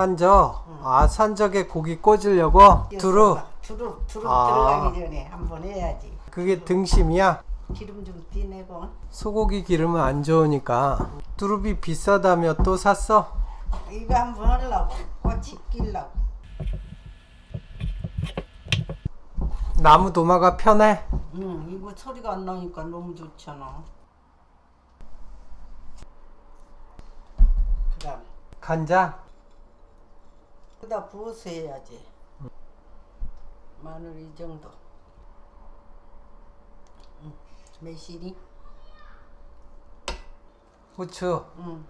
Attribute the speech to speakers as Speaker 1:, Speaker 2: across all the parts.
Speaker 1: 산적. 아 산적에 고기 꽂으려고 두루.
Speaker 2: 두루 두루
Speaker 1: 아.
Speaker 2: 들어가기 전에 한번 해야지.
Speaker 1: 그게 등심이야.
Speaker 2: 기름 좀 띠내고
Speaker 1: 소고기 기름은 안 좋으니까. 두릅이 비싸다며 또 샀어?
Speaker 2: 이거 한번 하려고 꽃이 끼려고.
Speaker 1: 나무 도마가 편해.
Speaker 2: 응 이거 소리가 안 나니까 너무 좋잖아. 그 다음
Speaker 1: 간장.
Speaker 2: 그다 부어서 해야지. 마늘 이 정도. 응. 매실이.
Speaker 1: 후추.
Speaker 2: 응.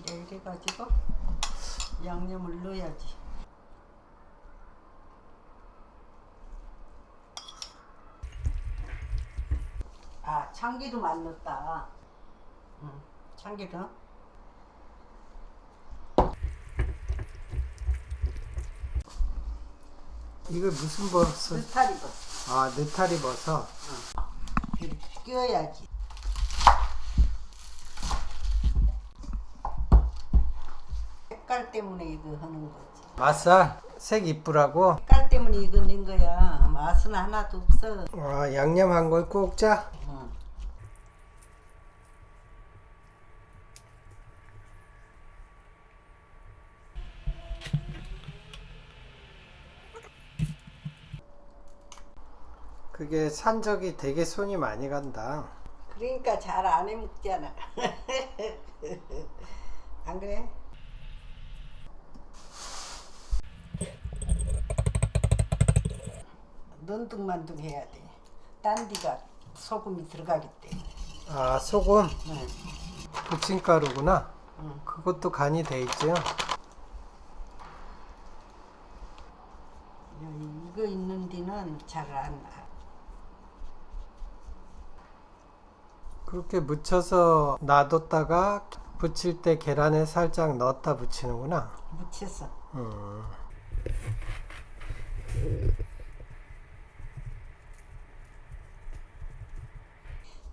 Speaker 2: 이제 이래 가지고 양념을 넣어야지. 아 참기름 안 넣었다. 응. 참기름.
Speaker 1: 이거 무슨 버섯?
Speaker 2: 느타리도
Speaker 1: 아 느타리 버섯.
Speaker 2: 이렇게 끼워야지. 색깔 때문에 이거 하는 거지.
Speaker 1: 맛살. 색 이쁘라고.
Speaker 2: 색깔 때문에 이거 낸 거야. 맛은 하나도 없어.
Speaker 1: 아 양념 한 걸 꼭 짜.
Speaker 2: 응.
Speaker 1: 그게 산적이 되게 손이 많이 간다.
Speaker 2: 그러니까 잘 안 해먹잖아. 안 그래? 넌둥만둥 해야 돼. 딴 데가 소금이 들어가기 때문에.
Speaker 1: 아 소금.
Speaker 2: 응.
Speaker 1: 부침가루구나.
Speaker 2: 응.
Speaker 1: 그것도 간이 돼 있죠.
Speaker 2: 이거 있는 데는 잘 안
Speaker 1: 그렇게 묻혀서 놔뒀다가 부칠 때 계란에 살짝 넣었다 부치는구나.
Speaker 2: 묻혔어.
Speaker 1: 음.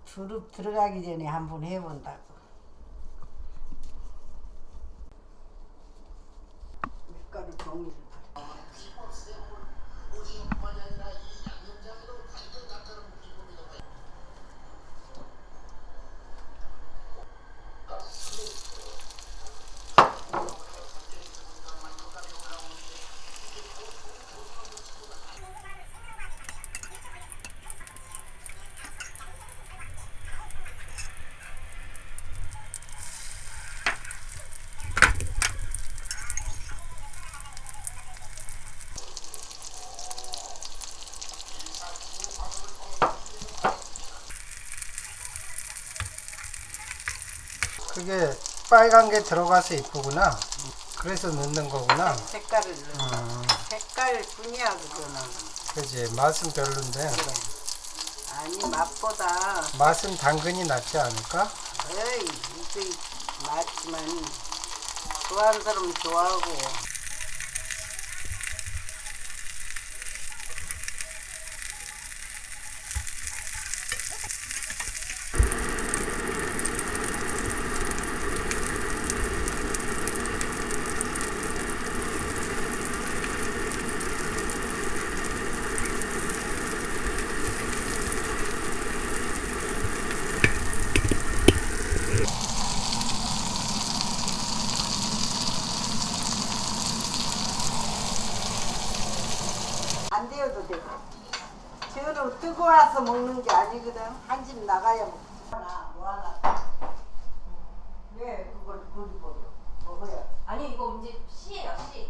Speaker 2: 두릅 들어가기 전에 한번 해본다고. 밀가루 종이
Speaker 1: 그게 빨간 게 들어가서 이쁘구나. 그래서 넣는 거구나.
Speaker 2: 색깔을 넣어.
Speaker 1: 음,
Speaker 2: 색깔 뿐이야 그거는.
Speaker 1: 그지 맛은 별론데
Speaker 2: 아니 맛보다
Speaker 1: 맛은 당근이 낫지 않을까?
Speaker 2: 에이 이게 맞지만 좋아하는 사람은 좋아하고 안 데워도 되고 저는 뜨고 와서 먹는 게 아니거든. 한 집 나가야 먹고 하나 뭐 하나. 왜 그걸 고기 먹어 먹어요? 아니 이거 이제 씨예요 씨